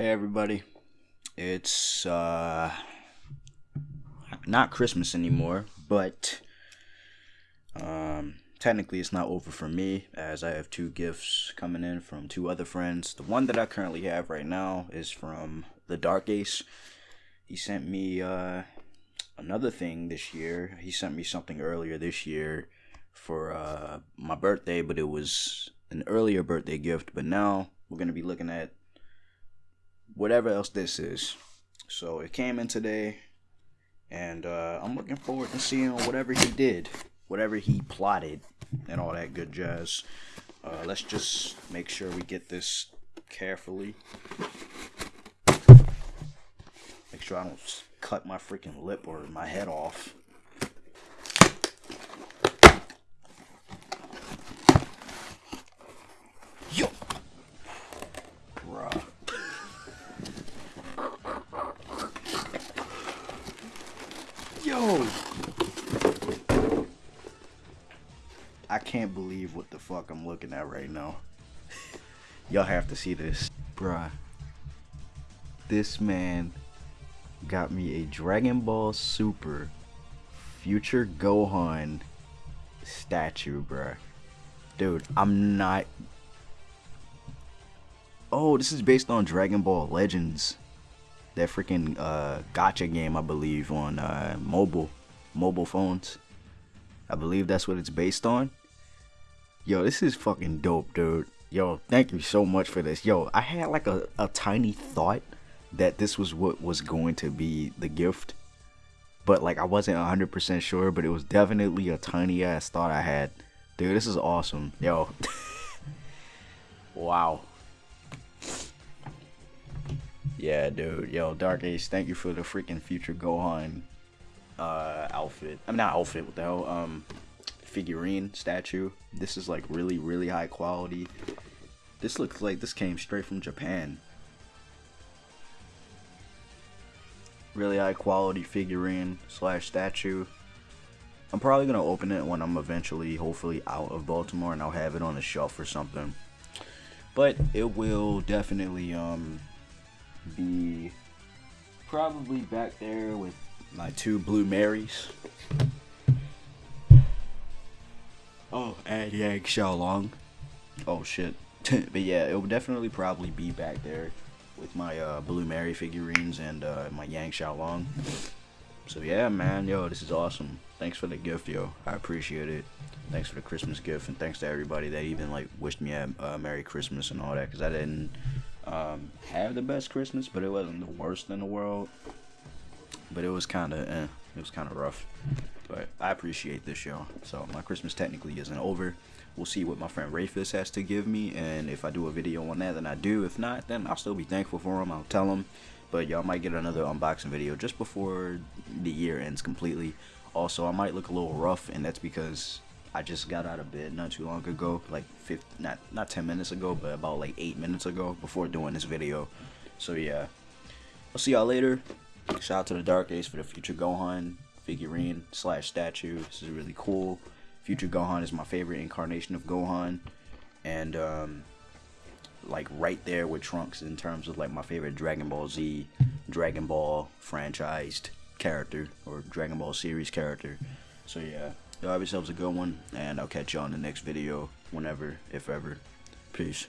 Hey everybody. It's uh not Christmas anymore, but um technically it's not over for me as I have two gifts coming in from two other friends. The one that I currently have right now is from the Dark Ace. He sent me uh another thing this year. He sent me something earlier this year for uh my birthday, but it was an earlier birthday gift, but now we're going to be looking at whatever else this is. So it came in today, and uh, I'm looking forward to seeing whatever he did, whatever he plotted, and all that good jazz. Uh, let's just make sure we get this carefully. Make sure I don't cut my freaking lip or my head off. Yo! Bruh. Yo! I can't believe what the fuck I'm looking at right now. Y'all have to see this. Bruh. This man got me a Dragon Ball Super Future Gohan statue, bruh. Dude, I'm not Oh, this is based on Dragon Ball Legends. That freaking uh, gacha game, I believe, on uh, mobile mobile phones. I believe that's what it's based on. Yo, this is fucking dope, dude. Yo, thank you so much for this. Yo, I had like a, a tiny thought that this was what was going to be the gift. But like I wasn't 100% sure, but it was definitely a tiny ass thought I had. Dude, this is awesome. Yo. wow. Yeah, dude. Yo, Dark Ace, thank you for the freaking future Gohan uh outfit. I'm mean, not outfit, what the hell? Um figurine statue. This is like really, really high quality. This looks like this came straight from Japan. Really high quality figurine slash statue. I'm probably gonna open it when I'm eventually, hopefully, out of Baltimore, and I'll have it on a shelf or something. But it will definitely um be probably back there with my two Blue Marys. And Yang Xiaolong. Oh shit. but yeah, it will definitely probably be back there with my uh, Blue Mary figurines and uh, my Yang Xiaolong. So yeah, man, yo, this is awesome. Thanks for the gift, yo. I appreciate it. Thanks for the Christmas gift, and thanks to everybody that even like wished me a uh, Merry Christmas and all that, cause I didn't um, have the best Christmas, but it wasn't the worst in the world. But it was kind of, eh, it was kind of rough. But I appreciate this, y'all. So my Christmas technically isn't over. We'll see what my friend Rayfus has to give me, and if I do a video on that, then I do. If not, then I'll still be thankful for him. I'll tell him. But y'all might get another unboxing video just before the year ends completely. Also, I might look a little rough, and that's because I just got out of bed not too long ago, like 50, not not 10 minutes ago, but about like 8 minutes ago before doing this video. So yeah, I'll see y'all later. Shout out to the Dark Ace for the Future Gohan figurine slash statue. This is really cool. Future Gohan is my favorite incarnation of Gohan, and um, like right there with Trunks in terms of like my favorite Dragon Ball Z, Dragon Ball franchised character or Dragon Ball series character. So yeah. Y'all have yourselves a good one, and I'll catch you on the next video whenever, if ever. Peace.